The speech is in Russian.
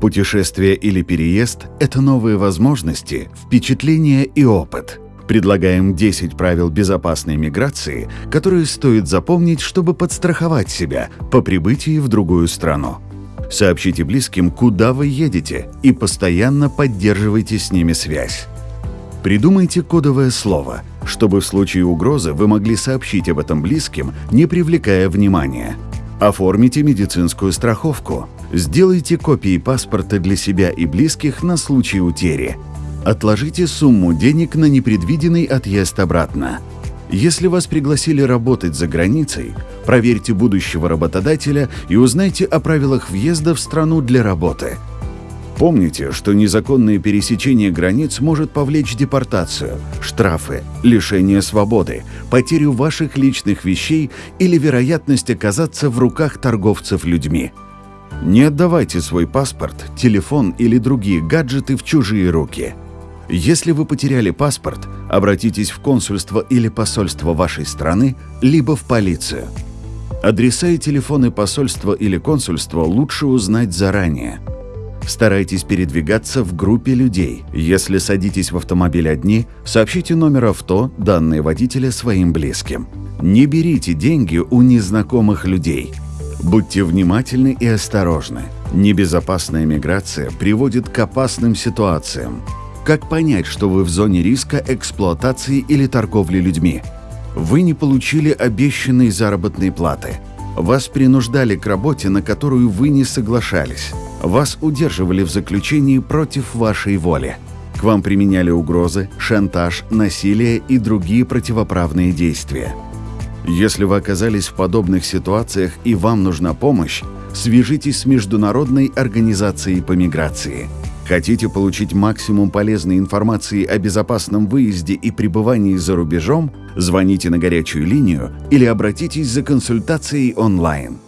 Путешествие или переезд – это новые возможности, впечатления и опыт. Предлагаем 10 правил безопасной миграции, которые стоит запомнить, чтобы подстраховать себя по прибытии в другую страну. Сообщите близким, куда вы едете, и постоянно поддерживайте с ними связь. Придумайте кодовое слово, чтобы в случае угрозы вы могли сообщить об этом близким, не привлекая внимания. Оформите медицинскую страховку. Сделайте копии паспорта для себя и близких на случай утери. Отложите сумму денег на непредвиденный отъезд обратно. Если вас пригласили работать за границей, проверьте будущего работодателя и узнайте о правилах въезда в страну для работы. Помните, что незаконное пересечение границ может повлечь депортацию, штрафы, лишение свободы, потерю ваших личных вещей или вероятность оказаться в руках торговцев людьми. Не отдавайте свой паспорт, телефон или другие гаджеты в чужие руки. Если вы потеряли паспорт, обратитесь в консульство или посольство вашей страны, либо в полицию. Адреса и телефоны посольства или консульства лучше узнать заранее – Старайтесь передвигаться в группе людей. Если садитесь в автомобиль одни, сообщите номер авто, данные водителя своим близким. Не берите деньги у незнакомых людей. Будьте внимательны и осторожны. Небезопасная миграция приводит к опасным ситуациям. Как понять, что вы в зоне риска эксплуатации или торговли людьми? Вы не получили обещанной заработной платы. Вас принуждали к работе, на которую вы не соглашались. Вас удерживали в заключении против вашей воли. К вам применяли угрозы, шантаж, насилие и другие противоправные действия. Если вы оказались в подобных ситуациях и вам нужна помощь, свяжитесь с Международной организацией по миграции. Хотите получить максимум полезной информации о безопасном выезде и пребывании за рубежом? Звоните на горячую линию или обратитесь за консультацией онлайн.